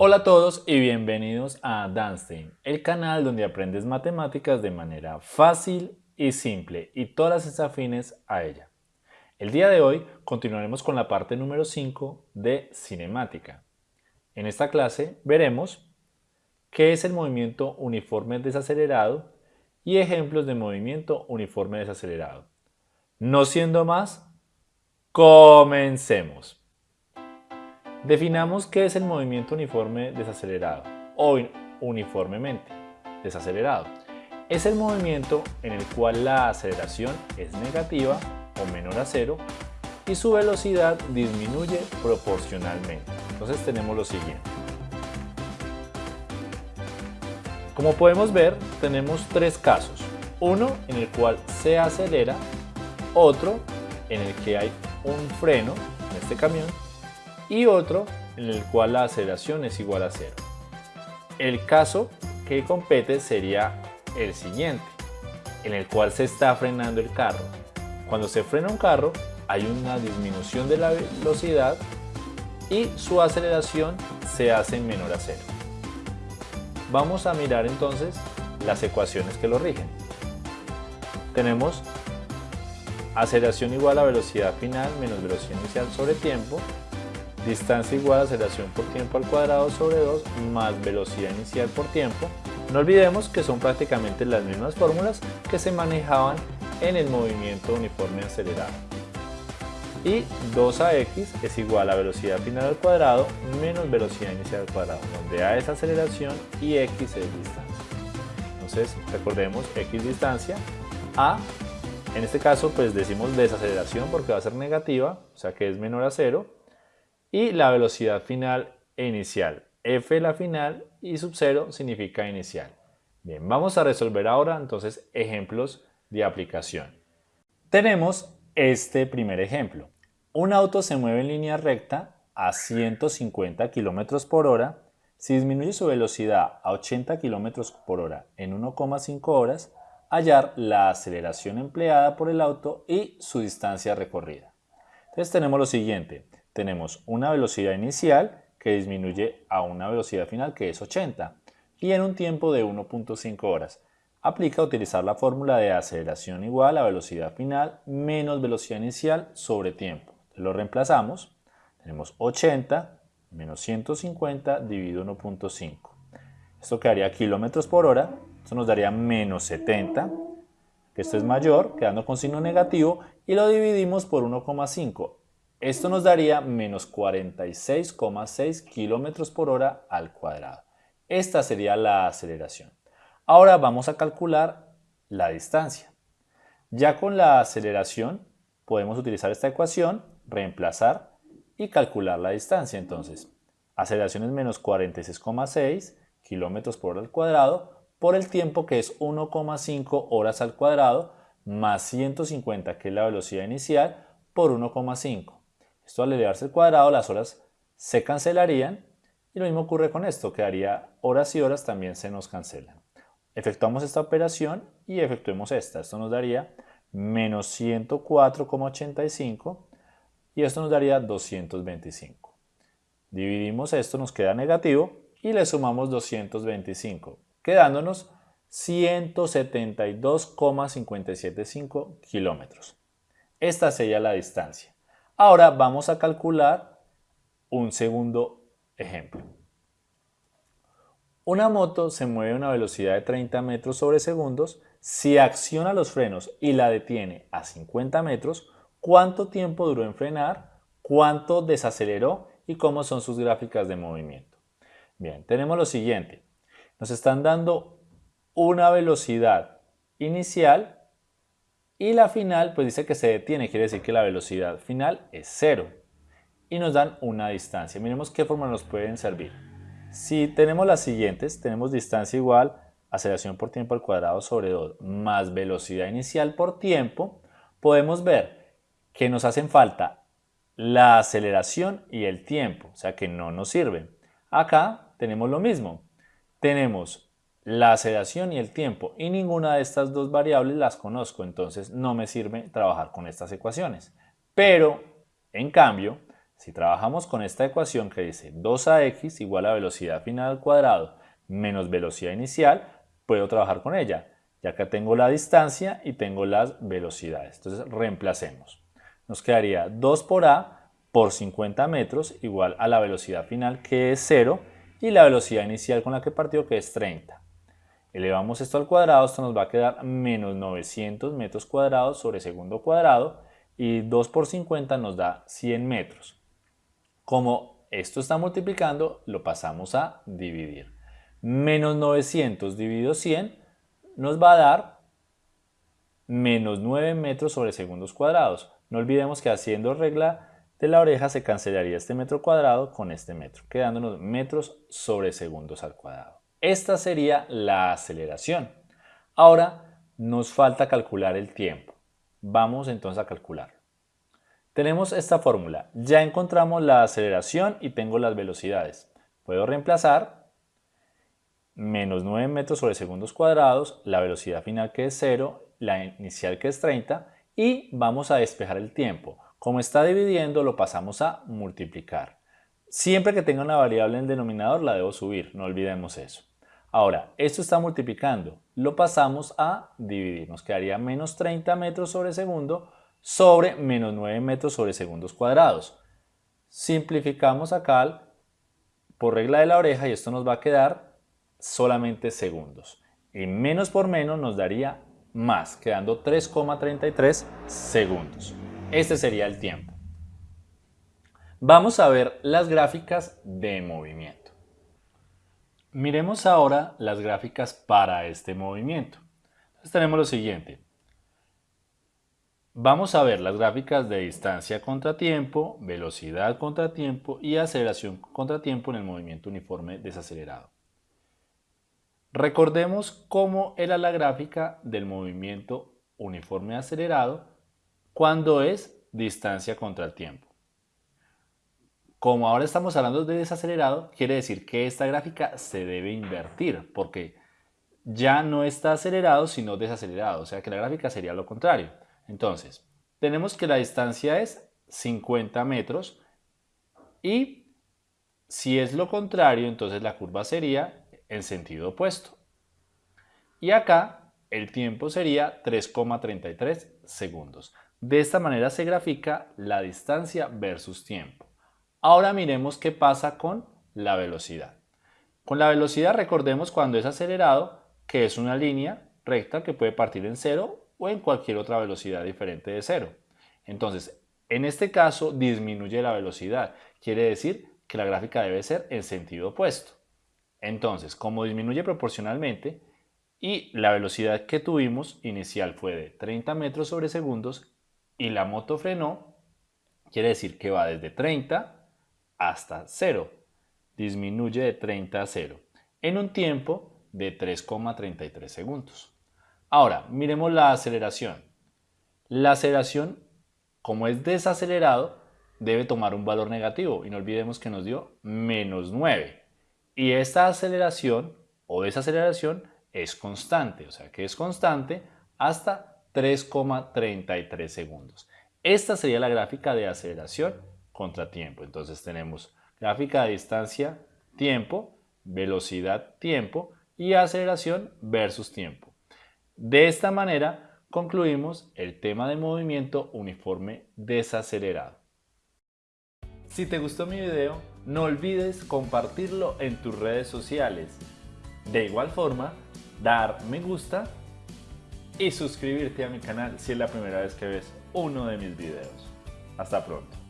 Hola a todos y bienvenidos a Danstein, el canal donde aprendes matemáticas de manera fácil y simple y todas las afines a ella. El día de hoy continuaremos con la parte número 5 de cinemática. En esta clase veremos qué es el movimiento uniforme desacelerado y ejemplos de movimiento uniforme desacelerado. No siendo más, comencemos. Definamos qué es el movimiento uniforme desacelerado o uniformemente desacelerado. Es el movimiento en el cual la aceleración es negativa o menor a cero y su velocidad disminuye proporcionalmente. Entonces tenemos lo siguiente. Como podemos ver, tenemos tres casos. Uno en el cual se acelera, otro en el que hay un freno en este camión y otro en el cual la aceleración es igual a cero. El caso que compete sería el siguiente, en el cual se está frenando el carro. Cuando se frena un carro hay una disminución de la velocidad y su aceleración se hace menor a cero. Vamos a mirar entonces las ecuaciones que lo rigen. Tenemos aceleración igual a velocidad final menos velocidad inicial sobre tiempo distancia igual a aceleración por tiempo al cuadrado sobre 2 más velocidad inicial por tiempo. No olvidemos que son prácticamente las mismas fórmulas que se manejaban en el movimiento uniforme acelerado. Y 2ax es igual a velocidad final al cuadrado menos velocidad inicial al cuadrado, donde a es aceleración y x es distancia. Entonces recordemos x distancia, a en este caso pues decimos desaceleración porque va a ser negativa, o sea que es menor a cero, y la velocidad final e inicial. F la final y sub 0 significa inicial. Bien, vamos a resolver ahora entonces ejemplos de aplicación. Tenemos este primer ejemplo. Un auto se mueve en línea recta a 150 km por hora. Si disminuye su velocidad a 80 km por hora en 1,5 horas, hallar la aceleración empleada por el auto y su distancia recorrida. Entonces tenemos lo siguiente tenemos una velocidad inicial que disminuye a una velocidad final que es 80 y en un tiempo de 1.5 horas. Aplica utilizar la fórmula de aceleración igual a velocidad final menos velocidad inicial sobre tiempo. Lo reemplazamos. Tenemos 80 menos 150 dividido 1.5. Esto quedaría kilómetros por hora. Esto nos daría menos 70, que esto es mayor, quedando con signo negativo, y lo dividimos por 1,5. Esto nos daría menos 46,6 km por hora al cuadrado. Esta sería la aceleración. Ahora vamos a calcular la distancia. Ya con la aceleración podemos utilizar esta ecuación, reemplazar y calcular la distancia. Entonces, aceleración es menos 46,6 km por hora al cuadrado por el tiempo que es 1,5 horas al cuadrado más 150 que es la velocidad inicial por 1,5. Esto al elevarse al cuadrado las horas se cancelarían y lo mismo ocurre con esto, quedaría horas y horas también se nos cancelan. Efectuamos esta operación y efectuemos esta. Esto nos daría menos 104,85 y esto nos daría 225. Dividimos esto, nos queda negativo y le sumamos 225, quedándonos 172,575 kilómetros. Esta sería la distancia. Ahora vamos a calcular un segundo ejemplo. Una moto se mueve a una velocidad de 30 metros sobre segundos. Si acciona los frenos y la detiene a 50 metros, ¿cuánto tiempo duró en frenar? ¿Cuánto desaceleró? ¿Y cómo son sus gráficas de movimiento? Bien, tenemos lo siguiente. Nos están dando una velocidad inicial y la final, pues dice que se detiene, quiere decir que la velocidad final es cero. Y nos dan una distancia. Miremos qué forma nos pueden servir. Si tenemos las siguientes, tenemos distancia igual aceleración por tiempo al cuadrado sobre 2 más velocidad inicial por tiempo, podemos ver que nos hacen falta la aceleración y el tiempo, o sea que no nos sirven. Acá tenemos lo mismo. Tenemos la aceleración y el tiempo y ninguna de estas dos variables las conozco, entonces no me sirve trabajar con estas ecuaciones. Pero, en cambio, Si trabajamos con esta ecuación que dice 2ax igual a velocidad final al cuadrado menos velocidad inicial, puedo trabajar con ella. Ya que tengo la distancia y tengo las velocidades. Entonces reemplacemos. Nos quedaría 2 por a por 50 metros igual a la velocidad final que es 0 y la velocidad inicial con la que partió que es 30. Elevamos esto al cuadrado, esto nos va a quedar menos 900 metros cuadrados sobre segundo cuadrado y 2 por 50 nos da 100 metros. Como esto está multiplicando, lo pasamos a dividir. Menos 900 dividido 100 nos va a dar menos 9 metros sobre segundos cuadrados. No olvidemos que haciendo regla de la oreja se cancelaría este metro cuadrado con este metro, quedándonos metros sobre segundos al cuadrado. Esta sería la aceleración. Ahora nos falta calcular el tiempo. Vamos entonces a calcular. Tenemos esta fórmula. Ya encontramos la aceleración y tengo las velocidades. Puedo reemplazar menos 9 metros sobre segundos cuadrados, la velocidad final que es 0, la inicial que es 30 y vamos a despejar el tiempo. Como está dividiendo lo pasamos a multiplicar. Siempre que tenga una variable en el denominador la debo subir, no olvidemos eso. Ahora, esto está multiplicando, lo pasamos a dividir, nos quedaría menos 30 metros sobre segundo sobre menos 9 metros sobre segundos cuadrados. Simplificamos acá por regla de la oreja y esto nos va a quedar solamente segundos. Y menos por menos nos daría más, quedando 3,33 segundos. Este sería el tiempo. Vamos a ver las gráficas de movimiento. Miremos ahora las gráficas para este movimiento. Entonces tenemos lo siguiente. Vamos a ver las gráficas de distancia contra tiempo, velocidad contra tiempo y aceleración contra tiempo en el movimiento uniforme desacelerado. Recordemos cómo era la gráfica del movimiento uniforme acelerado cuando es distancia contra el tiempo. Como ahora estamos hablando de desacelerado, quiere decir que esta gráfica se debe invertir porque ya no está acelerado sino desacelerado, o sea que la gráfica sería lo contrario. Entonces, tenemos que la distancia es 50 metros y si es lo contrario, entonces la curva sería en sentido opuesto. Y acá el tiempo sería 3,33 segundos. De esta manera se grafica la distancia versus tiempo. Ahora miremos qué pasa con la velocidad. Con la velocidad recordemos cuando es acelerado que es una línea recta que puede partir en cero o en cualquier otra velocidad diferente de cero. Entonces, en este caso disminuye la velocidad. Quiere decir que la gráfica debe ser en sentido opuesto. Entonces, como disminuye proporcionalmente y la velocidad que tuvimos inicial fue de 30 metros sobre segundos y la moto frenó, quiere decir que va desde 30 hasta 0. Disminuye de 30 a 0 en un tiempo de 3,33 segundos. Ahora, miremos la aceleración. La aceleración, como es desacelerado, debe tomar un valor negativo y no olvidemos que nos dio menos 9. Y esta aceleración o desaceleración es constante, o sea que es constante hasta 3,33 segundos. Esta sería la gráfica de aceleración contratiempo. Entonces tenemos gráfica de distancia, tiempo, velocidad, tiempo y aceleración versus tiempo. De esta manera concluimos el tema de movimiento uniforme desacelerado. Si te gustó mi video, no olvides compartirlo en tus redes sociales. De igual forma, dar me gusta y suscribirte a mi canal si es la primera vez que ves uno de mis videos. Hasta pronto.